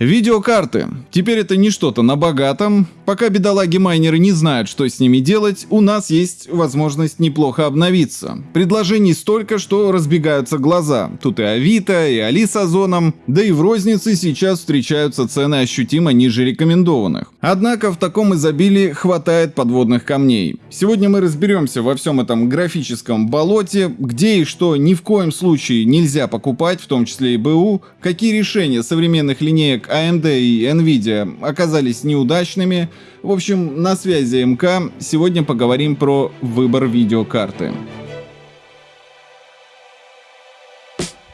Видеокарты. Теперь это не что-то на богатом. Пока бедолаги-майнеры не знают, что с ними делать, у нас есть возможность неплохо обновиться. Предложений столько, что разбегаются глаза. Тут и Авито, и Али с Озоном, да и в рознице сейчас встречаются цены ощутимо ниже рекомендованных. Однако в таком изобилии хватает подводных камней. Сегодня мы разберемся во всем этом графическом болоте, где и что ни в коем случае нельзя покупать, в том числе и БУ, какие решения современных линеек AMD и Nvidia оказались неудачными. В общем, на связи МК. Сегодня поговорим про выбор видеокарты.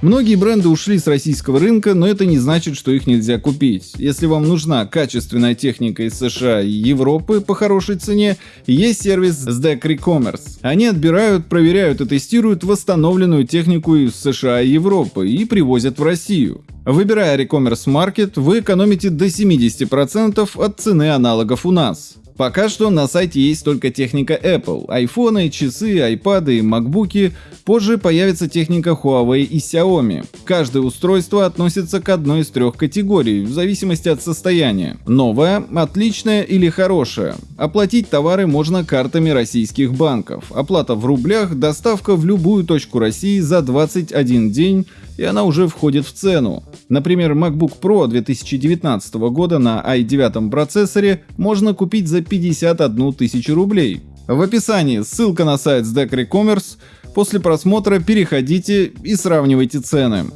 Многие бренды ушли с российского рынка, но это не значит, что их нельзя купить. Если вам нужна качественная техника из США и Европы по хорошей цене, есть сервис SDEC Recommerce. Они отбирают, проверяют и тестируют восстановленную технику из США и Европы и привозят в Россию. Выбирая Recommerce Market, вы экономите до 70% от цены аналогов у нас. Пока что на сайте есть только техника Apple, айфоны, часы, айпады и макбуки, позже появится техника Huawei и Xiaomi. Каждое устройство относится к одной из трех категорий, в зависимости от состояния. Новое, отличное или хорошее. Оплатить товары можно картами российских банков. Оплата в рублях, доставка в любую точку России за 21 день и она уже входит в цену. Например, MacBook Pro 2019 года на i9 процессоре можно купить за 51 тысячу рублей. В описании ссылка на сайт SDEC Recommerce. После просмотра переходите и сравнивайте цены.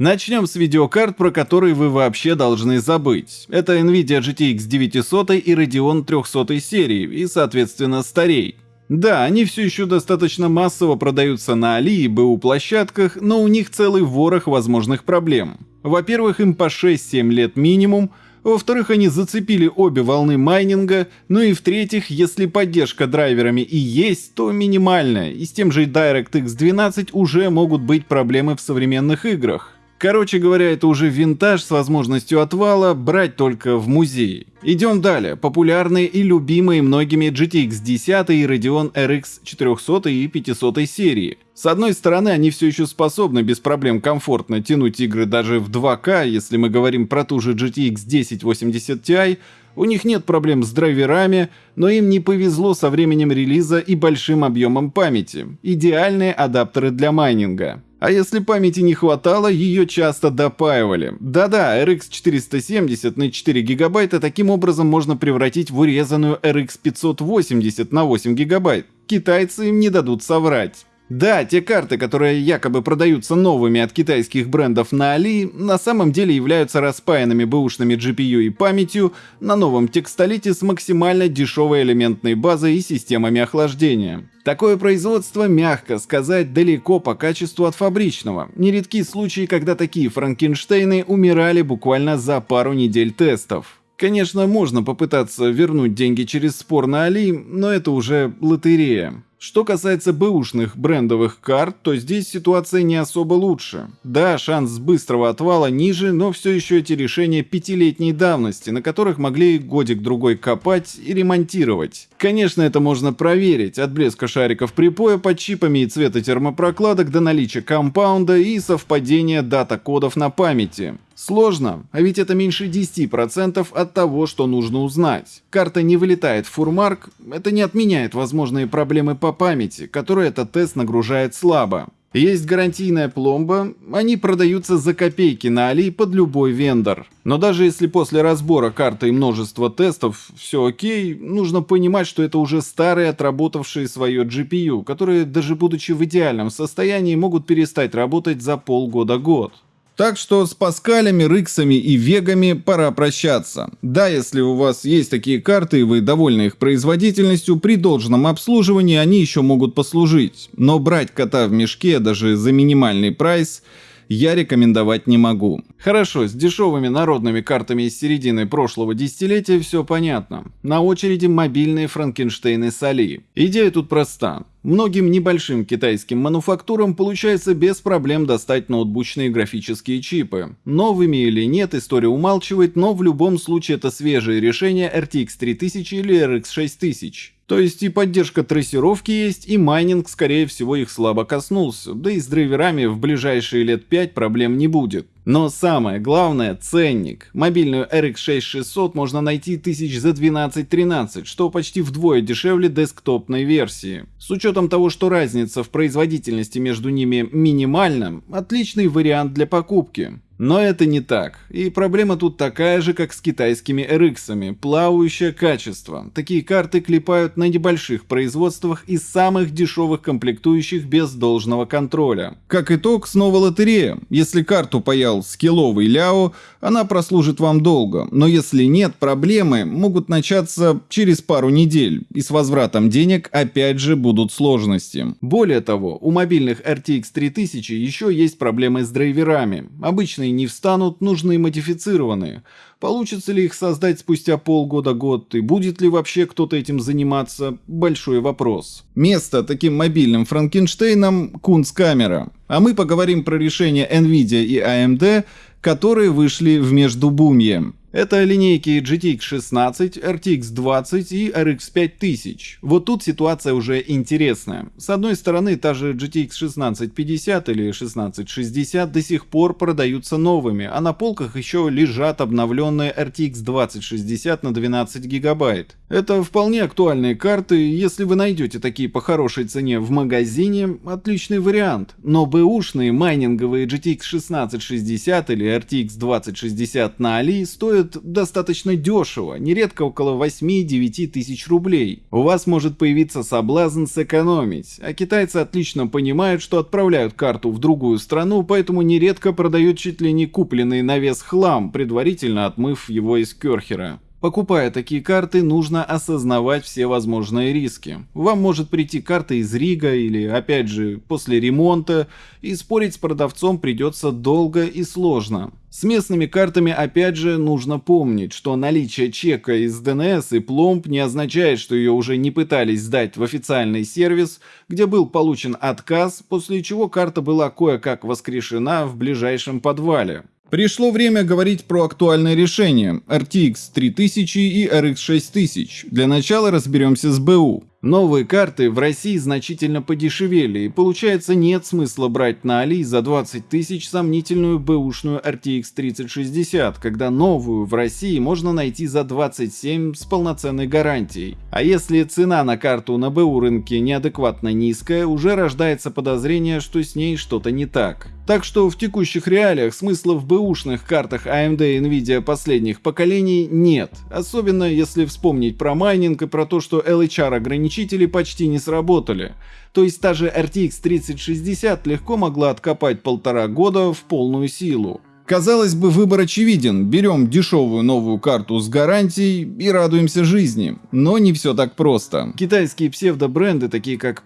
Начнем с видеокарт, про которые вы вообще должны забыть. Это Nvidia GTX 900 и Radeon 300 серии и соответственно старей. Да, они все еще достаточно массово продаются на Али и БУ площадках, но у них целый ворох возможных проблем. Во-первых, им по 6-7 лет минимум, во-вторых, они зацепили обе волны майнинга, ну и в-третьих, если поддержка драйверами и есть, то минимальная, и с тем же DirectX 12 уже могут быть проблемы в современных играх. Короче говоря, это уже винтаж с возможностью отвала, брать только в музее. Идем далее. Популярные и любимые многими GTX 10 и Radeon RX 400 и 500 серии. С одной стороны, они все еще способны без проблем комфортно тянуть игры даже в 2К, если мы говорим про ту же GTX 1080 Ti, у них нет проблем с драйверами, но им не повезло со временем релиза и большим объемом памяти. Идеальные адаптеры для майнинга. А если памяти не хватало, ее часто допаивали. Да-да, RX 470 на 4 гигабайта таким образом можно превратить в урезанную RX 580 на 8 гигабайт. Китайцы им не дадут соврать. Да, те карты, которые якобы продаются новыми от китайских брендов на Али, на самом деле являются распаянными бэушными GPU и памятью на новом текстолите с максимально дешевой элементной базой и системами охлаждения. Такое производство, мягко сказать, далеко по качеству от фабричного. Нередки случаи, когда такие франкенштейны умирали буквально за пару недель тестов. Конечно, можно попытаться вернуть деньги через спор на Али, но это уже лотерея. Что касается бэушных брендовых карт, то здесь ситуация не особо лучше. Да, шанс быстрого отвала ниже, но все еще эти решения пятилетней давности, на которых могли годик-другой копать и ремонтировать. Конечно, это можно проверить, от блеска шариков припоя под чипами и цвета термопрокладок до наличия компаунда и совпадения дата-кодов на памяти. Сложно, а ведь это меньше 10% от того, что нужно узнать. Карта не вылетает в фурмарк, это не отменяет возможные проблемы по памяти, которые этот тест нагружает слабо. Есть гарантийная пломба, они продаются за копейки на Али под любой вендор. Но даже если после разбора карты и множества тестов все окей, нужно понимать, что это уже старые отработавшие свое GPU, которые даже будучи в идеальном состоянии могут перестать работать за полгода-год. Так что с Паскалями, Риксами и Вегами пора прощаться. Да, если у вас есть такие карты и вы довольны их производительностью, при должном обслуживании они еще могут послужить. Но брать кота в мешке даже за минимальный прайс я рекомендовать не могу. Хорошо, с дешевыми народными картами из середины прошлого десятилетия все понятно. На очереди мобильные Франкенштейны с Али. Идея тут проста. Многим небольшим китайским мануфактурам получается без проблем достать ноутбучные графические чипы. Новыми или нет, история умалчивает, но в любом случае это свежее решение RTX 3000 или RX 6000. То есть и поддержка трассировки есть, и майнинг, скорее всего, их слабо коснулся, да и с драйверами в ближайшие лет 5 проблем не будет. Но самое главное – ценник. Мобильную RX 6600 можно найти тысяч за 12-13, что почти вдвое дешевле десктопной версии. С учетом того, что разница в производительности между ними минимальна, отличный вариант для покупки. Но это не так. И проблема тут такая же, как с китайскими RX, плавающее качество. Такие карты клепают на небольших производствах из самых дешевых комплектующих без должного контроля. Как итог, снова лотерея. Если карту паял скилловый ляо, она прослужит вам долго. Но если нет, проблемы могут начаться через пару недель. И с возвратом денег опять же будут сложности. Более того, у мобильных RTX 3000 еще есть проблемы с драйверами. Обычные не встанут, нужны модифицированные. Получится ли их создать спустя полгода-год и будет ли вообще кто-то этим заниматься – большой вопрос. Место таким мобильным Франкенштейном – Кунсткамера. А мы поговорим про решения NVIDIA и AMD, которые вышли в междубумье. Это линейки GTX 16, RTX 20 и RX 5000. Вот тут ситуация уже интересная. С одной стороны, та же GTX 1650 или 1660 до сих пор продаются новыми, а на полках еще лежат обновленные RTX 2060 на 12 гигабайт. Это вполне актуальные карты, если вы найдете такие по хорошей цене в магазине, отличный вариант. Но бэушные майнинговые GTX 1660 или RTX 2060 на Али стоят стоят достаточно дешево, нередко около 8-9 тысяч рублей. У вас может появиться соблазн сэкономить, а китайцы отлично понимают, что отправляют карту в другую страну, поэтому нередко продают чуть ли не купленный на вес хлам, предварительно отмыв его из керхера. Покупая такие карты, нужно осознавать все возможные риски. Вам может прийти карта из Рига или, опять же, после ремонта, и спорить с продавцом придется долго и сложно. С местными картами опять же нужно помнить, что наличие чека из ДНС и пломб не означает, что ее уже не пытались сдать в официальный сервис, где был получен отказ, после чего карта была кое-как воскрешена в ближайшем подвале. Пришло время говорить про актуальные решения RTX 3000 и RX 6000. Для начала разберемся с БУ. Новые карты в России значительно подешевели, и получается нет смысла брать на Али за 20 тысяч сомнительную бэушную RTX 3060, когда новую в России можно найти за 27 с полноценной гарантией. А если цена на карту на БУ рынке неадекватно низкая, уже рождается подозрение, что с ней что-то не так. Так что в текущих реалиях смысла в бэушных картах AMD и Nvidia последних поколений нет, особенно если вспомнить про майнинг и про то, что LHR ограничения ограничители почти не сработали. То есть та же RTX 3060 легко могла откопать полтора года в полную силу. Казалось бы, выбор очевиден. Берем дешевую новую карту с гарантией и радуемся жизни. Но не все так просто. Китайские псевдобренды, такие как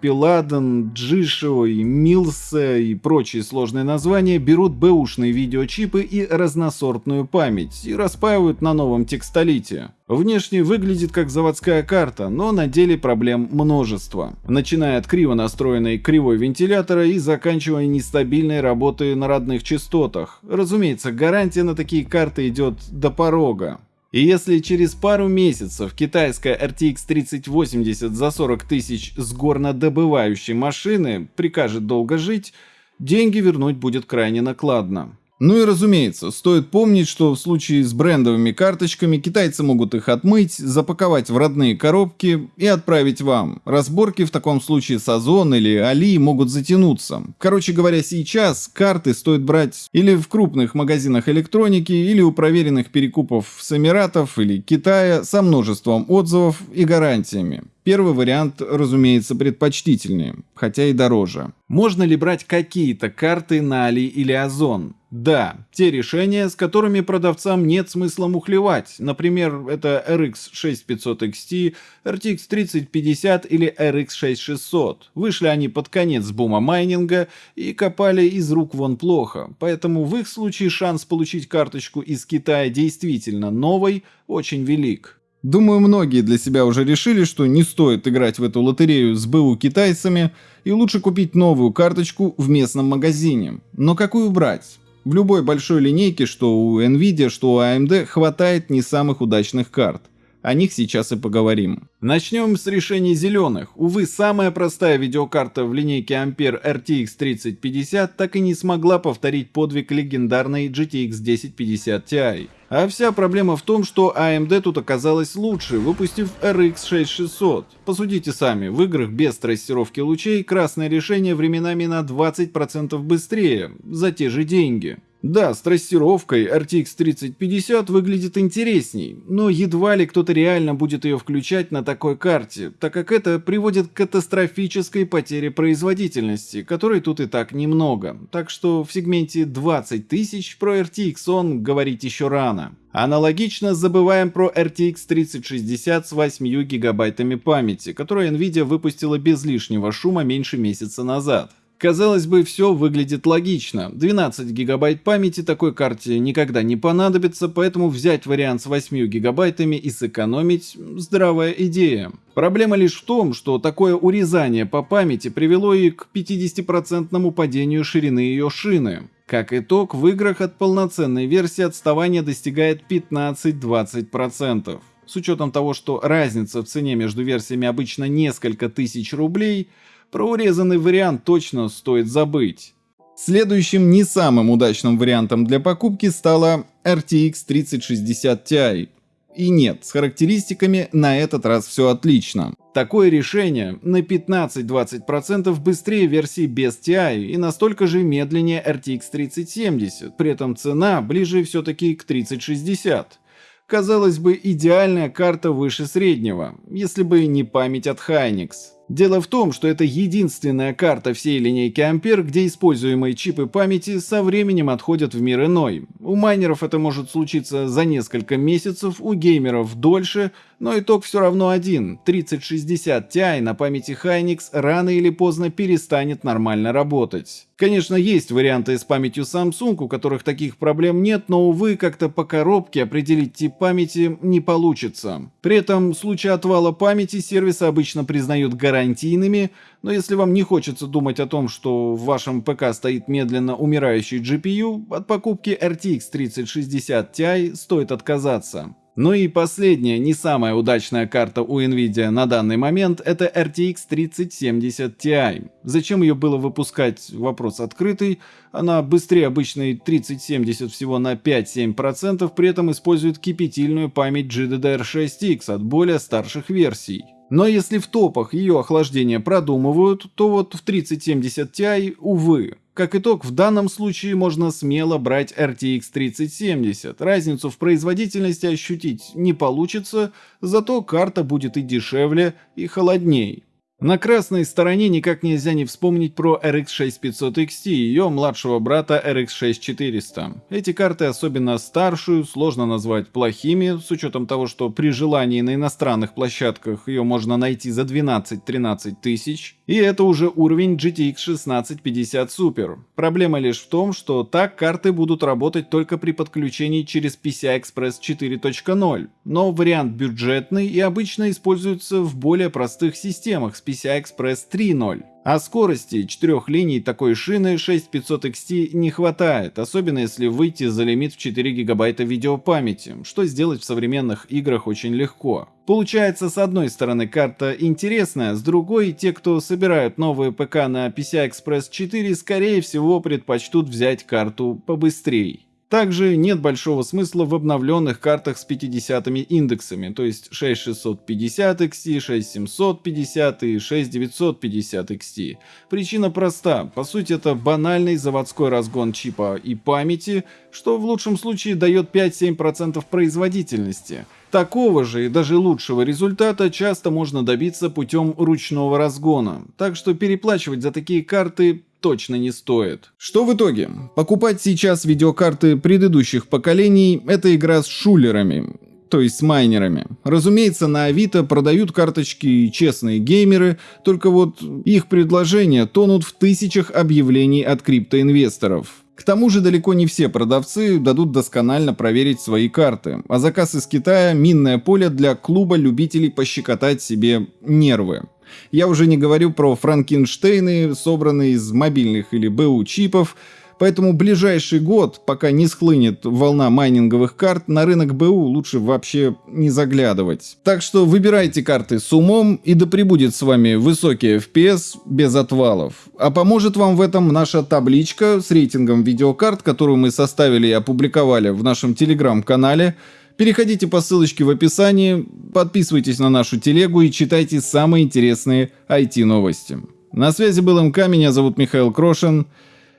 Jisho и Milse и прочие сложные названия, берут бэушные видеочипы и разносортную память и распаивают на новом текстолите. Внешне выглядит как заводская карта, но на деле проблем множество. Начиная от криво настроенной кривой вентилятора и заканчивая нестабильной работой на родных частотах. Разумеется, гарантия на такие карты идет до порога. И если через пару месяцев китайская RTX 3080 за 40 тысяч с горнодобывающей машины прикажет долго жить, деньги вернуть будет крайне накладно. Ну и разумеется, стоит помнить, что в случае с брендовыми карточками китайцы могут их отмыть, запаковать в родные коробки и отправить вам. Разборки в таком случае с Озон или Али могут затянуться. Короче говоря, сейчас карты стоит брать или в крупных магазинах электроники, или у проверенных перекупов с Эмиратов или Китая со множеством отзывов и гарантиями. Первый вариант, разумеется, предпочтительнее, хотя и дороже. Можно ли брать какие-то карты на Али или Озон? Да, те решения, с которыми продавцам нет смысла мухлевать. Например, это RX 6500 XT, RTX 3050 или RX 6600. Вышли они под конец бума майнинга и копали из рук вон плохо. Поэтому в их случае шанс получить карточку из Китая действительно новой очень велик. Думаю, многие для себя уже решили, что не стоит играть в эту лотерею с БУ китайцами и лучше купить новую карточку в местном магазине. Но какую брать? В любой большой линейке, что у Nvidia, что у AMD, хватает не самых удачных карт. О них сейчас и поговорим. Начнем с решения зеленых. Увы, самая простая видеокарта в линейке Ampere RTX 3050 так и не смогла повторить подвиг легендарной GTX 1050 Ti. А вся проблема в том, что AMD тут оказалась лучше, выпустив RX 6600. Посудите сами, в играх без трассировки лучей красное решение временами на 20% быстрее, за те же деньги. Да, с трассировкой RTX 3050 выглядит интересней, но едва ли кто-то реально будет ее включать на такой карте, так как это приводит к катастрофической потере производительности, которой тут и так немного. Так что в сегменте 20 тысяч про RTX он говорить еще рано. Аналогично забываем про RTX 3060 с 8 гигабайтами памяти, которую Nvidia выпустила без лишнего шума меньше месяца назад. Казалось бы, все выглядит логично. 12 гигабайт памяти такой карте никогда не понадобится, поэтому взять вариант с 8 гигабайтами и сэкономить – здравая идея. Проблема лишь в том, что такое урезание по памяти привело и к 50% падению ширины ее шины. Как итог, в играх от полноценной версии отставание достигает 15-20%. С учетом того, что разница в цене между версиями обычно несколько тысяч рублей – про урезанный вариант точно стоит забыть. Следующим не самым удачным вариантом для покупки стала RTX 3060 Ti. И нет, с характеристиками на этот раз все отлично. Такое решение на 15-20% быстрее версии без TI и настолько же медленнее RTX 3070, при этом цена ближе все-таки к 3060. Казалось бы, идеальная карта выше среднего, если бы не память от Hynix. Дело в том, что это единственная карта всей линейки Ampere, где используемые чипы памяти со временем отходят в мир иной. У майнеров это может случиться за несколько месяцев, у геймеров дольше, но итог все равно один. 3060 Ti на памяти Hynix рано или поздно перестанет нормально работать. Конечно, есть варианты с памятью Samsung, у которых таких проблем нет, но, увы, как-то по коробке определить тип памяти не получится. При этом в случае отвала памяти сервисы обычно признают гарантийными, но если вам не хочется думать о том, что в вашем ПК стоит медленно умирающий GPU, от покупки RTX 3060 Ti стоит отказаться. Ну и последняя, не самая удачная карта у Nvidia на данный момент, это RTX 3070 Ti. Зачем ее было выпускать, вопрос открытый. Она быстрее обычной 3070 всего на 5-7%, при этом использует кипятильную память GDDR6X от более старших версий. Но если в топах ее охлаждение продумывают, то вот в 3070 Ti, увы. Как итог, в данном случае можно смело брать RTX 3070. Разницу в производительности ощутить не получится, зато карта будет и дешевле, и холодней. На красной стороне никак нельзя не вспомнить про RX 6500 XT и ее младшего брата RX 6400. Эти карты, особенно старшую, сложно назвать плохими, с учетом того, что при желании на иностранных площадках ее можно найти за 12-13 тысяч. И это уже уровень GTX 1650 Super. Проблема лишь в том, что так карты будут работать только при подключении через PCI-Express 4.0. Но вариант бюджетный и обычно используется в более простых системах с PCI-Express 3.0. А скорости четырех линий такой шины 6500 XT не хватает, особенно если выйти за лимит в 4 гигабайта видеопамяти, что сделать в современных играх очень легко. Получается, с одной стороны карта интересная, с другой, те, кто собирают новые ПК на PCI-Express 4, скорее всего предпочтут взять карту побыстрее. Также нет большого смысла в обновленных картах с 50 индексами, то есть 6650 XT, 6750 и 6950 XT. Причина проста, по сути это банальный заводской разгон чипа и памяти, что в лучшем случае дает 5-7% производительности. Такого же и даже лучшего результата часто можно добиться путем ручного разгона, так что переплачивать за такие карты точно не стоит. Что в итоге? Покупать сейчас видеокарты предыдущих поколений – это игра с шулерами то есть с майнерами. Разумеется, на Авито продают карточки честные геймеры, только вот их предложения тонут в тысячах объявлений от криптоинвесторов. К тому же далеко не все продавцы дадут досконально проверить свои карты, а заказ из Китая – минное поле для клуба любителей пощекотать себе нервы. Я уже не говорю про Франкенштейны, собранные из мобильных или БУ чипов, Поэтому ближайший год, пока не схлынет волна майнинговых карт, на рынок БУ лучше вообще не заглядывать. Так что выбирайте карты с умом и да пребудет с вами высокий FPS без отвалов. А поможет вам в этом наша табличка с рейтингом видеокарт, которую мы составили и опубликовали в нашем телеграм-канале. Переходите по ссылочке в описании, подписывайтесь на нашу телегу и читайте самые интересные IT-новости. На связи был МК, меня зовут Михаил Крошин.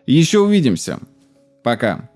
Еще увидимся. Пока.